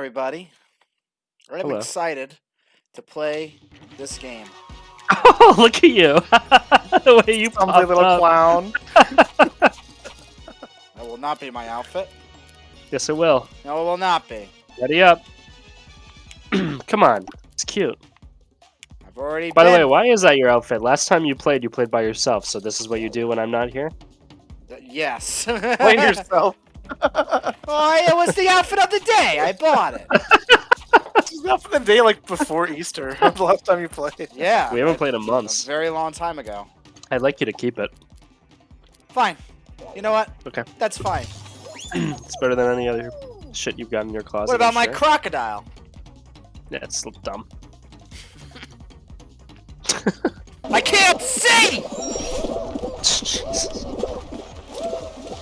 everybody. I'm Hello. excited to play this game. Oh, look at you! the way you popped little up. clown. That will not be my outfit. Yes, it will. No, it will not be. Ready up. Come on, it's cute. I've already. By the way, why is that your outfit? Last time you played, you played by yourself, so this is what you do when I'm not here. Yes. Play yourself. Oh, it was the outfit of the day. I bought it. It's up for the day like before Easter. the last time you played. Yeah. We haven't I- played in a months. very long time ago. I'd like you to keep it. Fine. You know what? Okay. That's fine. It's better than any other shit you've got in your closet. What about my sure. crocodile? Yeah, it's dumb. I can't see. Jesus.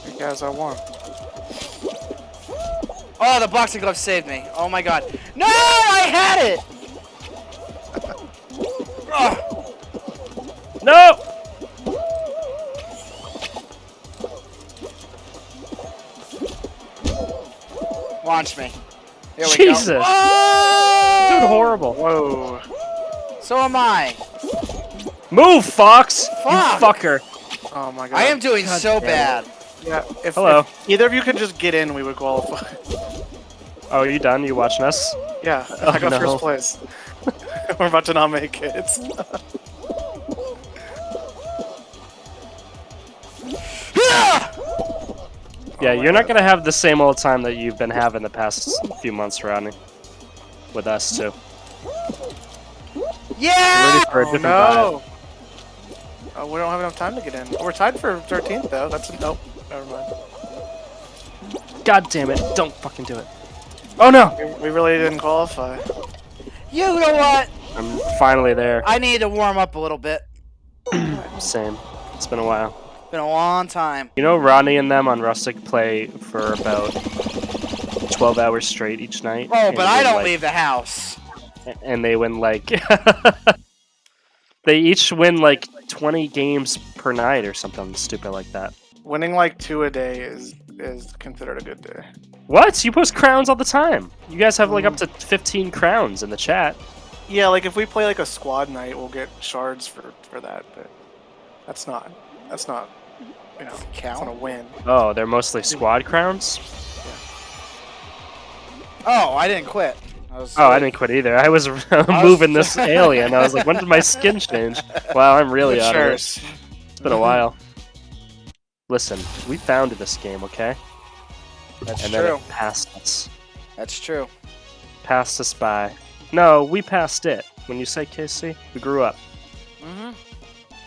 You guys, I won. Oh, the boxing glove saved me. Oh my god. No, I had it. Ugh. No! Launch me. Here we Jesus. go. Oh! Dude, horrible. Whoa. So am I. Move, Fox! Fuck. You fucker. Oh my god. I am doing God so damn it. Yeah. If, Hello. if either of you could just get in, we would qualify. Oh, are you done? You watching us? Yeah. Oh, I got no. first place. We're about to not make it. Yeah, Oh you're not God. gonna have the same old time that you've been having the past few months, Rodney. With us too. Yeah! Ready for a Oh no. Oh, we don't have enough time to get in. We're tied for 13th though. That's a, nope. Never mind. God damn it! Don't fucking do it. Oh no! We, we really didn't qualify. You know what? I'm finally there. I need to warm up a little bit. Same. It's been a while. Been a long time. You know, Ronnie and them on Rustic play for about 12 hours straight each night. Oh, but I don't like- leave the house. And they win like. they each win like 20 games per night or something stupid like that. Winning like two a day is is considered a good day. What? You post crowns all the time. You guys have like up to mm-hmm. 15 crowns in the chat. Yeah, like if we play like a squad night, we'll get shards for for that. But that's not that's not you know that's not a Count? win. Oh, they're mostly squad crowns? Oh, I didn't quit. I was Oh, I didn't quit either. I was moving this alien. I was like, when did my skin change? Wow, I'm really out of it. It's been a while. Listen, we founded this game, okay? That's and then true. it passed us. That's true. Passed us by. No, we passed it. When you say KC, we grew up. Mm-hmm.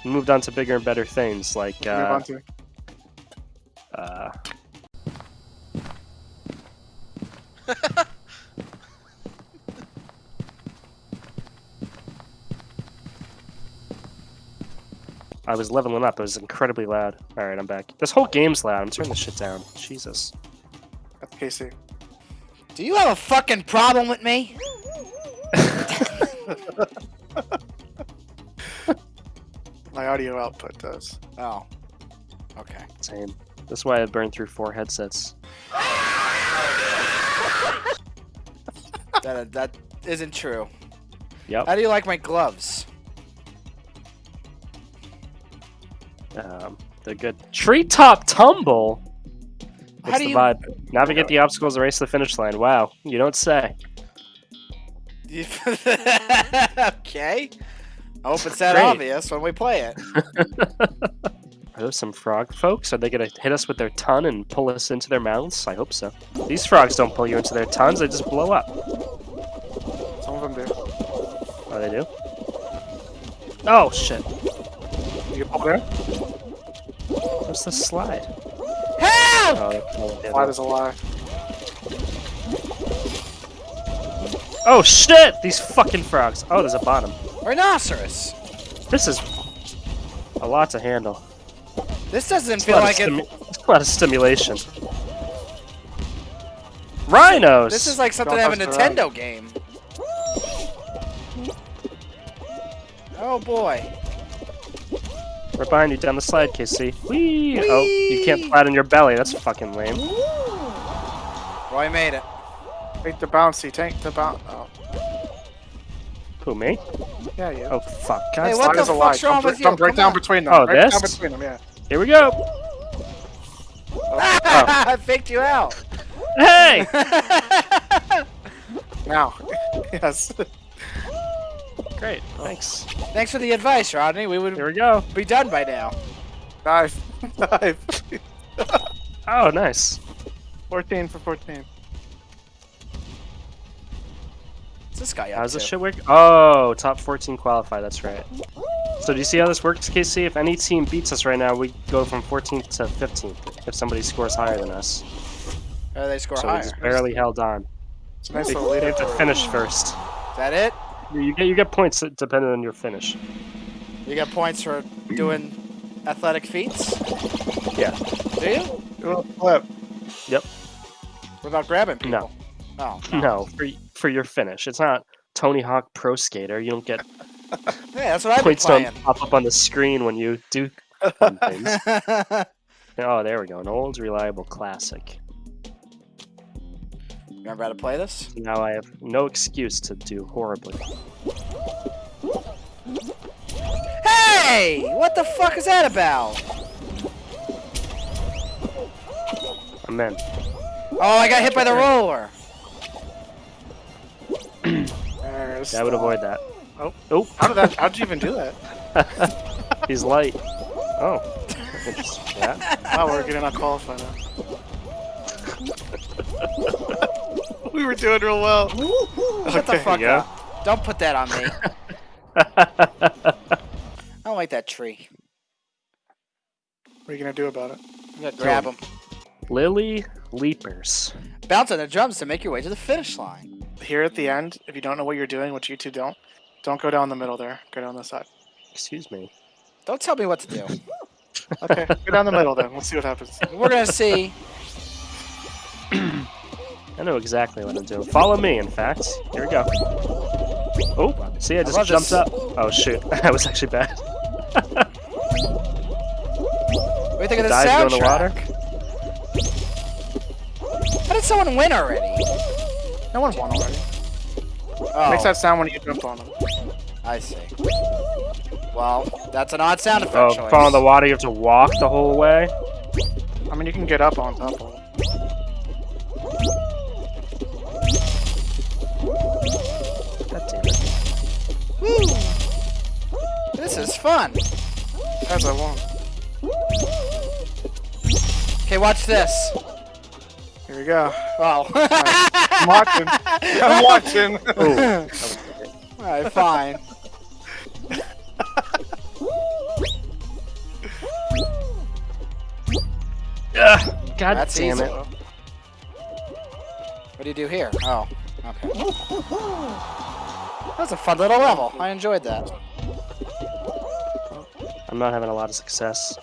We moved on to bigger and better things like Move uh, on to uh I was leveling up. It was incredibly loud. All right, I'm back. This whole game's loud. I'm turning this shit down. Jesus. that's KC. Do you have a fucking problem with me? My audio output does. Oh. Okay. Same. That's why I burned through four headsets. That that isn't true. Yep. How do you like my gloves? Um, they're good. Treetop tumble. How do the you- vibe? Navigate the obstacles and race to the finish line. Wow, you don't say. okay. I hope it's that Great. obvious when we play it. Are those some frog folks? Are they gonna hit us with their ton and pull us into their mouths? I hope so. These frogs don't pull you into their tons; they just blow up. Some of them do. Oh, they do. Oh shit! You get pulled in? What's the slide? Help! Oh, that's all it did. That is a lie. oh shit! These fucking frogs. Oh, there's a bottom. Rhinoceros. This is a lot to handle. This doesn't It's feel like it. it's a lot of stimulation. Rhinos. This is like something out of a touch the Nintendo game. Oh boy. Right behind you down the slide, KC. Whee! Oh, you can't Whee! flatten your belly. That's fucking lame. Roy made it. Take the bouncy. Take the bounce. Oh, Who, me? yeah, you. Oh, fuck. God, Hey, stop. what Line the is a line. fuck's wrong Jump- with you? Jump right Come down on. between them. Oh, right down this? between them. Yeah. Here we go. Oh. I faked you out. Hey! Now. yes. Great, oh. thanks. Thanks for the advice, Rodney. We would Here we go. be done by now. Dive. Dive. Oh, nice. 14 for 14. What's this guy up How's to? this shit work? Oh, top 14 qualify, that's right. So do you see how this works, KC? If any team beats us right now, we go from 14th to 15th if somebody scores higher than us. Or they score So we just barely held on. It's a nice We little we lead have to finish first. Is that it? You get you get points depending on your finish. You get points for doing athletic feats? Yeah. Do you? Do a flip. What about grabbing people? No. Oh. No, for for your finish. It's not Tony Hawk Pro Skater. You don't get Yeah, that's what I've been points don't pop up on the screen when you do fun things. Oh, there we go. An old reliable classic. Remember how to play this? Now I have no excuse to do horribly. Hey! What the fuck is that about? I'm in. Oh, I got hit by the roller. There's I would avoid that. Oh. Oh, How did that? How'd you even do that? he's light. Oh. Interesting. Yeah. Wow, we're getting not qualified now. we were doing real well. Shut the Okay, fuck yeah. up. Don't put that on me. I don't like that tree. What are you gonna do about it? You gotta grab him. Lily Leapers. Bounce on the drums to make your way to the finish line. Here at the end, if you don't know what you're doing, which you two don't, don't go down the middle there. Go down the side. Excuse me. Don't tell me what to do. Okay, go down the middle then. We'll see what happens. We're gonna see. I know exactly what I'm doing. Follow me, in fact. Here we go. Oh, see, I just love jumped this. up. Oh, shoot. that was actually bad. What do you think of the Dive go in the soundtrack? How did someone win already? No one won already. Oh, Makes that sound when you jump on them. I see. Well, that's an odd sound effect Oh, choice. fall in the water, you have to walk the whole way? I mean, you can get up on top of it. Fun. As I want. Okay, watch this. Here we go. Wow. I'm watching. I'm watching. Ooh, that was. Alright, fine. Ugh, God That's damn easy. it. What do you do here? Oh, okay. That was a fun little level. I enjoyed that. I'm not having a lot of success.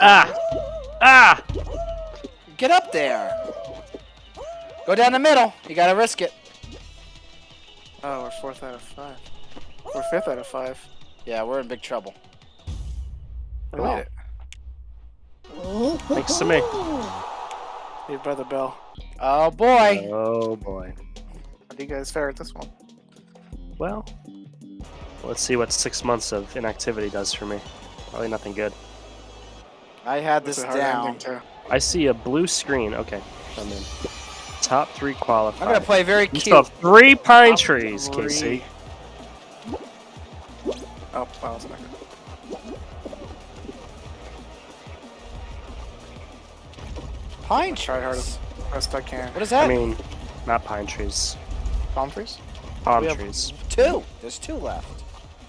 Ah! Ah! Get up there. Go down the middle. You gotta risk it. Oh, we're fourth out of five. We're fifth out of five. Yeah, we're in big trouble. We made it. Thanks to me. Saved brother the bell. Oh boy. Oh boy. How do you guys fare at this one? Well, let's see what six months of inactivity does for me. Probably nothing good. I had this down. I see a blue screen. Okay, I'm in. Top three qualified. I'm gonna play very You still cute. have three pine Top trees, three. Casey. Oh, wow, it's not good. Pine Try hard as best I can. What is that? I mean, not pine trees. Palm trees? Palm We have- trees. two. There's two left.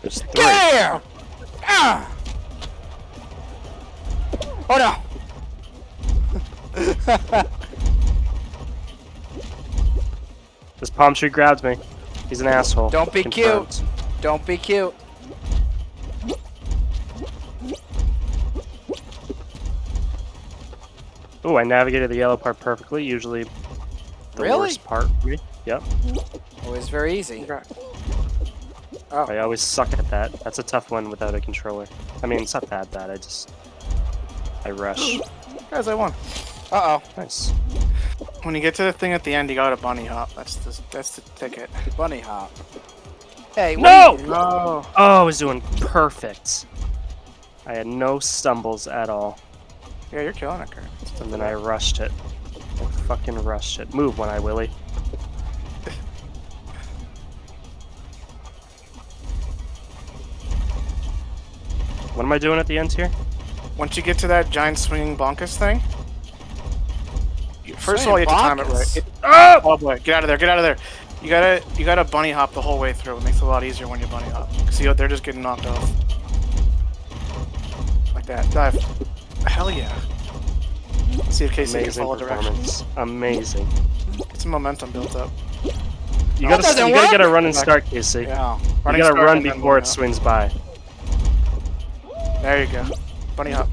There's three. Get! Ah! Oh no! This palm tree grabbed me. He's an asshole. Don't be Confirmed. Don't be cute. Ooh, I navigated the yellow part perfectly. Usually the Really? worst part. Yep. Always very easy. Okay. I always suck at that. That's a tough one without a controller. I mean, it's not that bad. I just I rush. Guys, I won. Uh oh. Nice. When you get to the thing at the end, you gotta bunny hop. That's the that's the ticket. Bunny hop. Hey, No! No. Oh, I was doing perfect. I had no stumbles at all. Yeah, you're killing it, Kurt. And then I rushed it. I fucking rushed it. Move one eye, Willie. What am I doing at the end here? Once you get to that giant swinging bonkus thing, you- first of all, you Swinging have to time it right. It- Oh! oh boy, get out of there! Get out of there! You gotta you gotta bunny hop the whole way through. It makes it a lot easier when you bunny hop. See, they're just getting knocked off. Like that. Dive. Hell yeah. See if Casey can Amazing follow directions. performance. Amazing. Get some momentum built up. You That gotta, you gotta get a run and start, Casey. Yeah. You gotta run before it swings by. There you go. Bunny hop.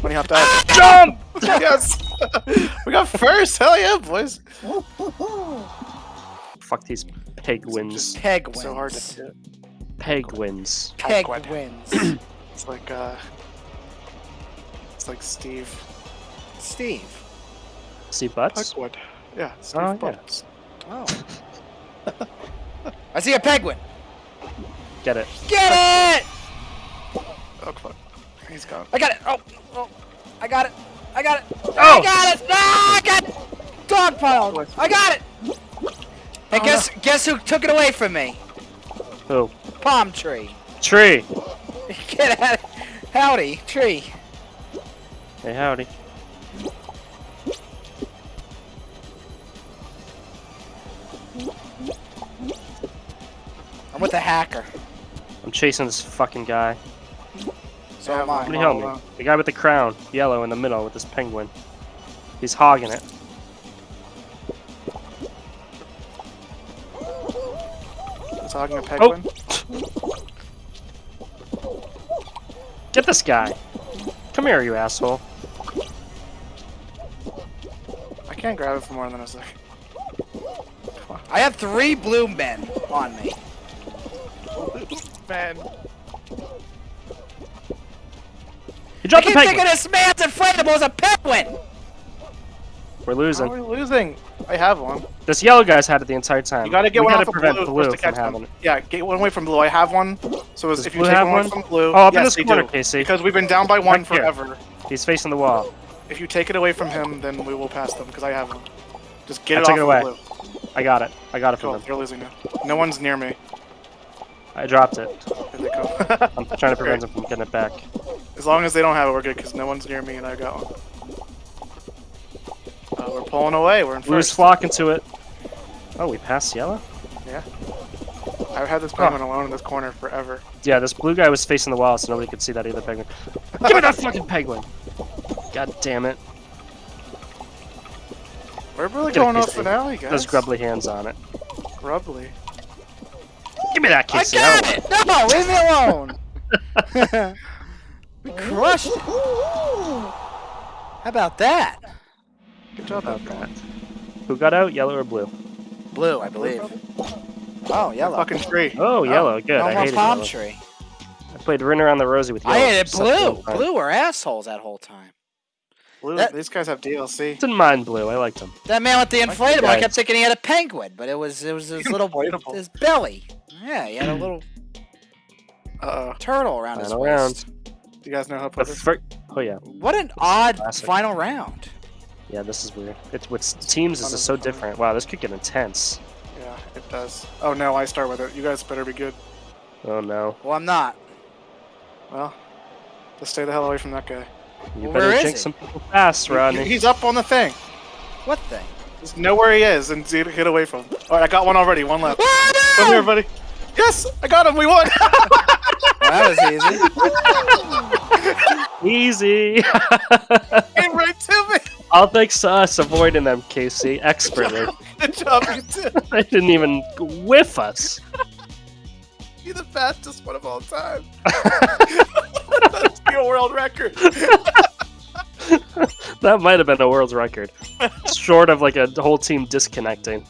Bunny hop dive. Jump! yes! we got first! Hell yeah, boys! Fuck these peg wins. Peg wins. So hard to hit. Peg wins. Peg wins. It's like, uh. It's like Steve. Steve. See butts? Pegwood. Yeah, Steve Oh, yeah. Butts. Oh. I see a penguin. Get it. Get it! Fuck. He's gone. I got it. Oh, oh, I got it. I got it. Oh! I got it. Ah, I got it. Dog pile. I got it. Hey, Oh, guess guess who took it away from me? Who? Palm tree. Tree. Get out. Of howdy, tree. Hey, howdy. I'm with a hacker. I'm chasing this fucking guy. So Yeah, am I. Somebody help me. Oh, the guy with the crown, yellow in the middle with this penguin. He's hogging it. He's hogging a oh. penguin. Get this guy. Come here, you asshole. I can't grab it for more than a second. I have three blue men on me. Man. He I dropped the keep thinking this man's inflatable is a penguin. We're How losing. are we losing? I have one. This yellow guy's had it the entire time. You gotta get we one gotta off of prevent blue, blue just to from catch having Yeah, get one away from blue. I have one. So Does if you take have one away from blue, Oh, up in yes, this corner, do. Casey. Because we've been down by one Right forever. He's facing the wall. If you take it away from him, then we will pass them because I have one. Just get I it off it of away. blue. I got it. I got it Cool. from him. They're losing now. No one's near me. I dropped it. Here they come. I'm trying to prevent him from getting it back. As long as they don't have it, we're good because no one's near me and I got one. Uh, we're pulling away. We're in Blue's first. flocking to it. Oh, we passed yellow? Yeah. I've had this penguin alone in this corner forever. Yeah, this blue guy was facing the wall, so nobody could see that either penguin. Give me that fucking penguin! God damn it. We're really Get going off Casey. finale, guys. Those grubbly hands on it. Grubbly. Give me that I got it. No, leave me alone. we crushed it. How about that? Good job, About Edgar. that. Who got out? Yellow or blue? Blue, I believe. Oh, yellow. Fucking tree. Oh, oh, yellow. Good. No I more hated palm yellow. tree. I played Rin around the rosy with yellow. I hated Sucked blue. Blue were assholes that whole time. Blue. That- These guys have DLC. Didn't mind blue. I liked him. That man with the inflatable, I kept thinking he had a penguin, but it was it was his little Inflatable. his belly. Yeah, he had a little Uh-oh. turtle around his Final waist. Do you guys know how to The put this? fir- oh yeah, What an odd Classic. final round. yeah. This is weird. It's with teams. Is so different. Wow, this could get intense. Yeah, it does. Oh no, I start with it. You guys better be good. Oh no. Well, I'm not. Well, just stay the hell away from that guy. You Well, better jinx some people fast, Rodney. He's up on the thing. What thing? Just know where he is and get get away from him. Alright, I got one already. One left. Oh, Come here, buddy. Yes, I got him. We won. that was easy. Easy. Came right to me. All thanks to us avoiding them, Casey, expertly. Good job, you two. they didn't even whiff us. You're the fastest one of all time. That's your world record. That might have been a world record. Short of like a whole team disconnecting.